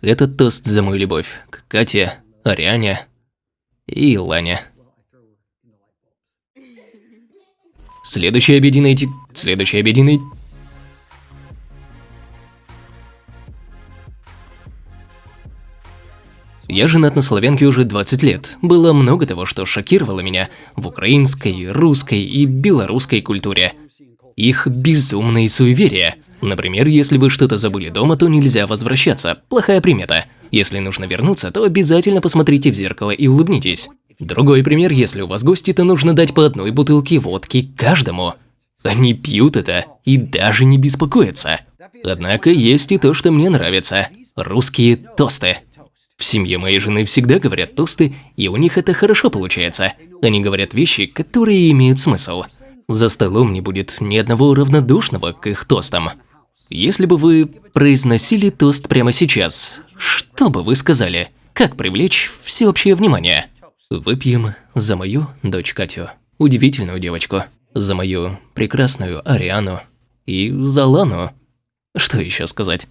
Этот тост за мою любовь к Кате, Ариане и Лане. Следующий обеденный... Следующий обеденный... Я женат на славянке уже 20 лет. Было много того, что шокировало меня в украинской, русской и белорусской культуре. Их безумные суеверия. Например, если вы что-то забыли дома, то нельзя возвращаться. Плохая примета. Если нужно вернуться, то обязательно посмотрите в зеркало и улыбнитесь. Другой пример, если у вас гости, то нужно дать по одной бутылке водки каждому. Они пьют это и даже не беспокоятся. Однако есть и то, что мне нравится. Русские тосты. В семье моей жены всегда говорят тосты, и у них это хорошо получается. Они говорят вещи, которые имеют смысл. За столом не будет ни одного равнодушного к их тостам. Если бы вы произносили тост прямо сейчас, что бы вы сказали? Как привлечь всеобщее внимание? Выпьем за мою дочь Катю, удивительную девочку, за мою прекрасную Ариану и за Лану. Что еще сказать?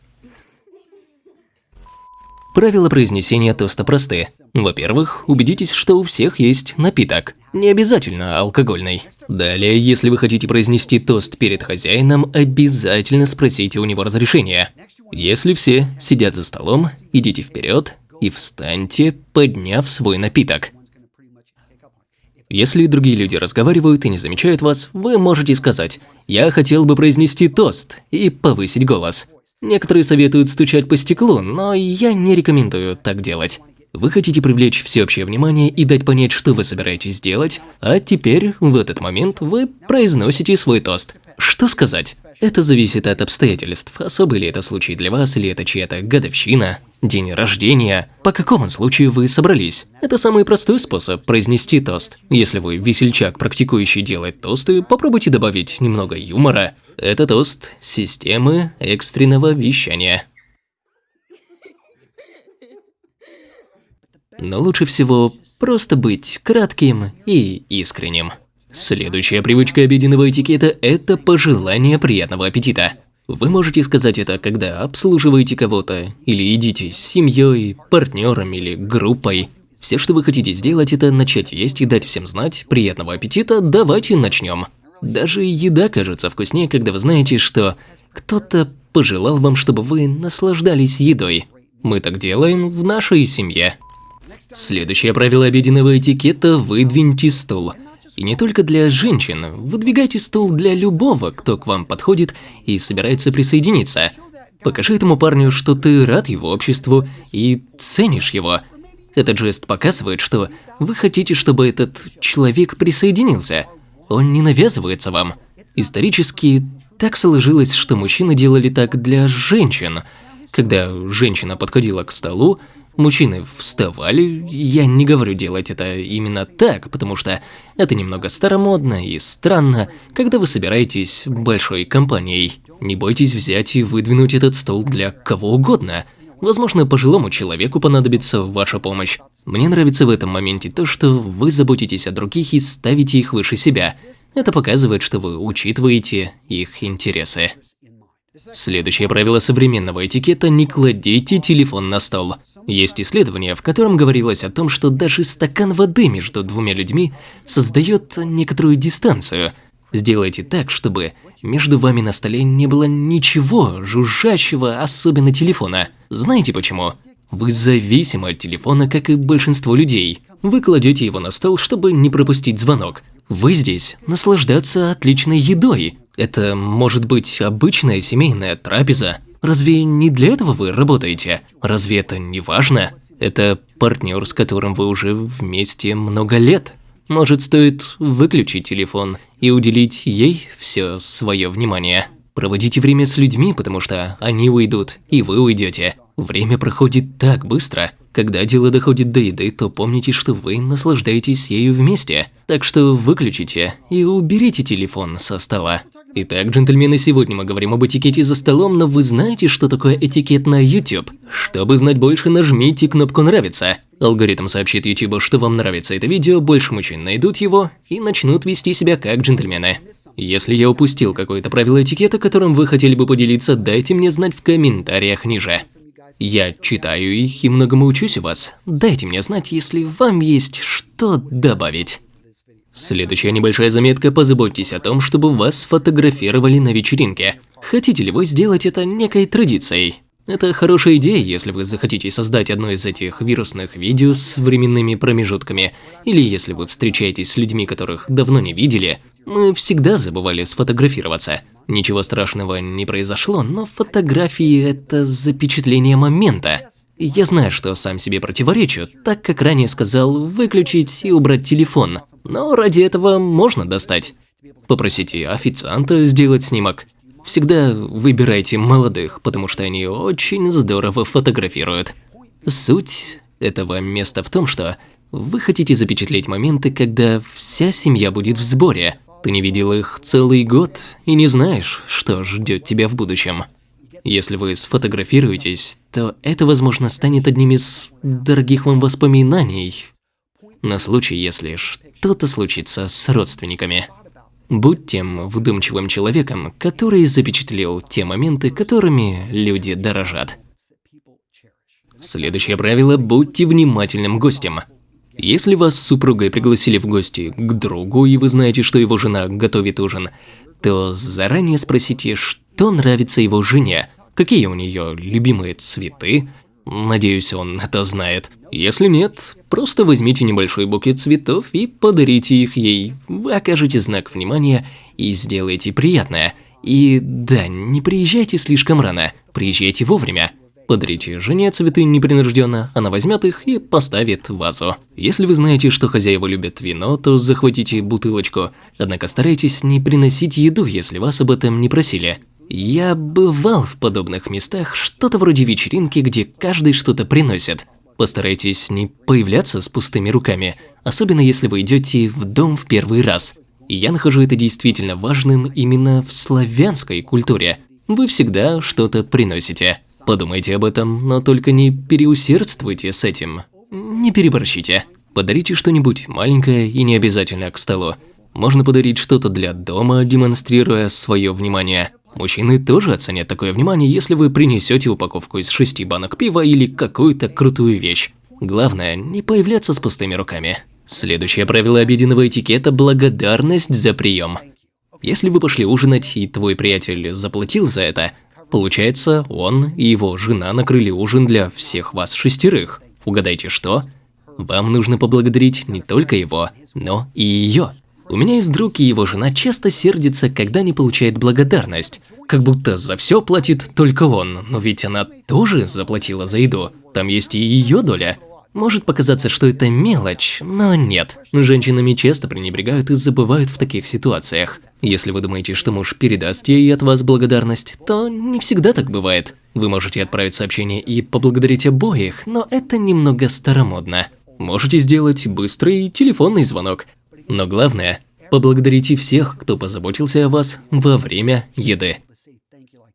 Правила произнесения тоста просты. Во-первых, убедитесь, что у всех есть напиток. Не обязательно алкогольный. Далее, если вы хотите произнести тост перед хозяином, обязательно спросите у него разрешения. Если все сидят за столом, идите вперед и встаньте, подняв свой напиток. Если другие люди разговаривают и не замечают вас, вы можете сказать «Я хотел бы произнести тост» и повысить голос. Некоторые советуют стучать по стеклу, но я не рекомендую так делать. Вы хотите привлечь всеобщее внимание и дать понять, что вы собираетесь делать, а теперь, в этот момент, вы произносите свой тост. Что сказать? Это зависит от обстоятельств, особый ли это случай для вас, или это чья-то годовщина, день рождения, по какому случаю вы собрались. Это самый простой способ произнести тост. Если вы весельчак, практикующий делать тосты, попробуйте добавить немного юмора. Это тост системы экстренного вещания. Но лучше всего просто быть кратким и искренним. Следующая привычка обеденного этикета – это пожелание приятного аппетита. Вы можете сказать это, когда обслуживаете кого-то, или едите с семьей, партнером или группой. Все, что вы хотите сделать, это начать есть и дать всем знать приятного аппетита, давайте начнем. Даже еда кажется вкуснее, когда вы знаете, что кто-то пожелал вам, чтобы вы наслаждались едой. Мы так делаем в нашей семье. Следующее правило обеденного этикета – выдвиньте стул. И не только для женщин, выдвигайте стул для любого, кто к вам подходит и собирается присоединиться. Покажи этому парню, что ты рад его обществу и ценишь его. Этот жест показывает, что вы хотите, чтобы этот человек присоединился. Он не навязывается вам. Исторически так сложилось, что мужчины делали так для женщин. Когда женщина подходила к столу, Мужчины вставали, я не говорю делать это именно так, потому что это немного старомодно и странно, когда вы собираетесь большой компанией. Не бойтесь взять и выдвинуть этот стол для кого угодно. Возможно, пожилому человеку понадобится ваша помощь. Мне нравится в этом моменте то, что вы заботитесь о других и ставите их выше себя. Это показывает, что вы учитываете их интересы. Следующее правило современного этикета – не кладите телефон на стол. Есть исследование, в котором говорилось о том, что даже стакан воды между двумя людьми создает некоторую дистанцию. Сделайте так, чтобы между вами на столе не было ничего жужжащего, особенно телефона. Знаете почему? Вы зависимы от телефона, как и большинство людей. Вы кладете его на стол, чтобы не пропустить звонок. Вы здесь наслаждаться отличной едой, это может быть обычная семейная трапеза. Разве не для этого вы работаете? Разве это не важно? Это партнер, с которым вы уже вместе много лет. Может, стоит выключить телефон и уделить ей все свое внимание. Проводите время с людьми, потому что они уйдут, и вы уйдете. Время проходит так быстро. Когда дело доходит до еды, то помните, что вы наслаждаетесь ею вместе. Так что выключите и уберите телефон со стола. Итак, джентльмены, сегодня мы говорим об этикете за столом, но вы знаете, что такое этикет на YouTube? Чтобы знать больше, нажмите кнопку «Нравится». Алгоритм сообщит YouTube, что вам нравится это видео, больше мужчин найдут его и начнут вести себя как джентльмены. Если я упустил какое-то правило этикета, которым вы хотели бы поделиться, дайте мне знать в комментариях ниже. Я читаю их и многому учусь у вас. Дайте мне знать, если вам есть что добавить. Следующая небольшая заметка. Позаботьтесь о том, чтобы вас сфотографировали на вечеринке. Хотите ли вы сделать это некой традицией? Это хорошая идея, если вы захотите создать одно из этих вирусных видео с временными промежутками, или если вы встречаетесь с людьми, которых давно не видели. Мы всегда забывали сфотографироваться. Ничего страшного не произошло, но фотографии – это запечатление момента. Я знаю, что сам себе противоречу, так как ранее сказал выключить и убрать телефон, но ради этого можно достать. Попросите официанта сделать снимок. Всегда выбирайте молодых, потому что они очень здорово фотографируют. Суть этого места в том, что вы хотите запечатлеть моменты, когда вся семья будет в сборе. Ты не видел их целый год и не знаешь, что ждет тебя в будущем. Если вы сфотографируетесь, то это, возможно, станет одним из дорогих вам воспоминаний на случай, если что-то случится с родственниками. Будь тем вдумчивым человеком, который запечатлел те моменты, которыми люди дорожат. Следующее правило – будьте внимательным гостем. Если вас с супругой пригласили в гости к другу, и вы знаете, что его жена готовит ужин, то заранее спросите, что нравится его жене, какие у нее любимые цветы, Надеюсь, он это знает. Если нет, просто возьмите небольшой букет цветов и подарите их ей. Вы окажете знак внимания и сделаете приятное. И да, не приезжайте слишком рано, приезжайте вовремя. Подарите жене цветы непринужденно, она возьмет их и поставит вазу. Если вы знаете, что хозяева любят вино, то захватите бутылочку. Однако старайтесь не приносить еду, если вас об этом не просили. Я бывал в подобных местах, что-то вроде вечеринки, где каждый что-то приносит. Постарайтесь не появляться с пустыми руками, особенно если вы идете в дом в первый раз. я нахожу это действительно важным именно в славянской культуре. Вы всегда что-то приносите. Подумайте об этом, но только не переусердствуйте с этим. Не переборщите. Подарите что-нибудь маленькое и не обязательно к столу. Можно подарить что-то для дома, демонстрируя свое внимание. Мужчины тоже оценят такое внимание, если вы принесете упаковку из шести банок пива или какую-то крутую вещь. Главное, не появляться с пустыми руками. Следующее правило обеденного этикета – благодарность за прием. Если вы пошли ужинать, и твой приятель заплатил за это, получается, он и его жена накрыли ужин для всех вас шестерых. Угадайте что? Вам нужно поблагодарить не только его, но и ее. У меня есть друг, и его жена часто сердится, когда не получает благодарность. Как будто за все платит только он, но ведь она тоже заплатила за еду. Там есть и ее доля. Может показаться, что это мелочь, но нет. Женщинами часто пренебрегают и забывают в таких ситуациях. Если вы думаете, что муж передаст ей от вас благодарность, то не всегда так бывает. Вы можете отправить сообщение и поблагодарить обоих, но это немного старомодно. Можете сделать быстрый телефонный звонок. Но главное, поблагодарите всех, кто позаботился о вас во время еды.